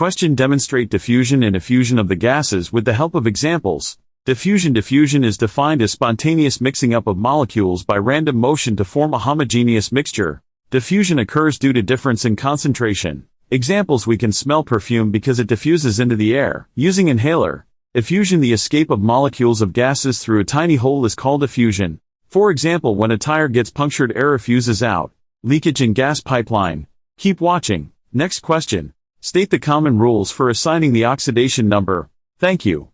Question Demonstrate diffusion and effusion of the gases with the help of examples. Diffusion Diffusion is defined as spontaneous mixing up of molecules by random motion to form a homogeneous mixture. Diffusion occurs due to difference in concentration. Examples we can smell perfume because it diffuses into the air. Using inhaler. Effusion the escape of molecules of gases through a tiny hole is called effusion. For example when a tire gets punctured air effuses out. Leakage in gas pipeline. Keep watching. Next question. State the common rules for assigning the oxidation number. Thank you.